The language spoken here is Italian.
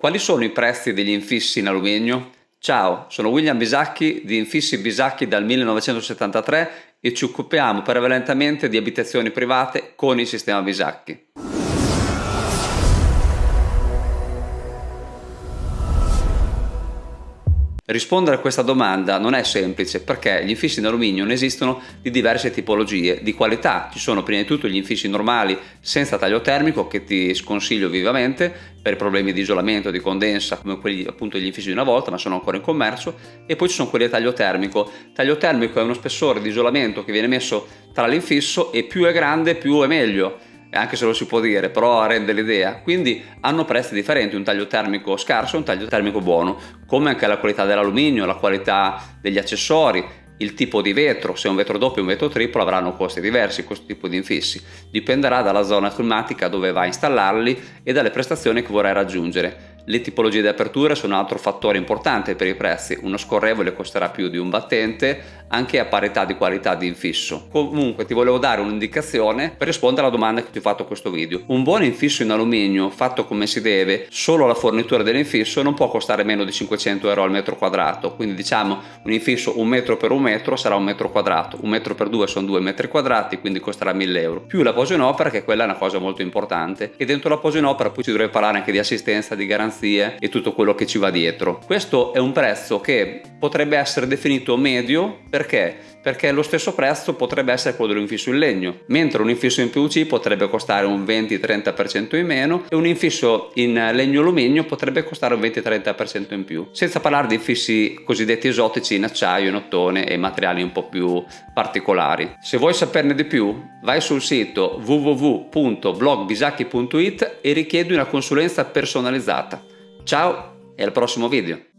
Quali sono i prezzi degli infissi in alluminio? Ciao, sono William Bisacchi di Infissi Bisacchi dal 1973 e ci occupiamo prevalentemente di abitazioni private con il sistema Bisacchi. Rispondere a questa domanda non è semplice perché gli infissi in alluminio ne esistono di diverse tipologie, di qualità. Ci sono prima di tutto gli infissi normali senza taglio termico che ti sconsiglio vivamente per problemi di isolamento, di condensa, come quelli appunto degli infissi di una volta, ma sono ancora in commercio, e poi ci sono quelli a taglio termico. Taglio termico è uno spessore di isolamento che viene messo tra l'infisso e più è grande più è meglio anche se lo si può dire, però rende l'idea. Quindi hanno prezzi differenti, un taglio termico scarso e un taglio termico buono, come anche la qualità dell'alluminio, la qualità degli accessori, il tipo di vetro, se è un vetro doppio o un vetro triplo avranno costi diversi questo tipo di infissi. Dipenderà dalla zona climatica dove vai a installarli e dalle prestazioni che vorrai raggiungere. Le tipologie di aperture sono un altro fattore importante per i prezzi, uno scorrevole costerà più di un battente anche a parità di qualità di infisso. Comunque ti volevo dare un'indicazione per rispondere alla domanda che ti ho fatto questo video. Un buon infisso in alluminio fatto come si deve, solo la fornitura dell'infisso non può costare meno di 500 euro al metro quadrato, quindi diciamo un infisso un metro per un metro sarà un metro quadrato, un metro per due sono due metri quadrati, quindi costerà 1000 euro. Più la posa in opera, che quella è una cosa molto importante, e dentro la posa in opera poi si dovrebbe parlare anche di assistenza, di garanzia garanzie e tutto quello che ci va dietro. Questo è un prezzo che potrebbe essere definito medio perché perché lo stesso prezzo potrebbe essere quello dell'infisso in legno, mentre un infisso in PVC potrebbe costare un 20-30% in meno e un infisso in legno alluminio potrebbe costare un 20-30% in più, senza parlare di infissi cosiddetti esotici in acciaio, in ottone e materiali un po' più particolari. Se vuoi saperne di più, vai sul sito www.blogbisacchi.it e richiedi una consulenza personalizzata. Ciao e al prossimo video!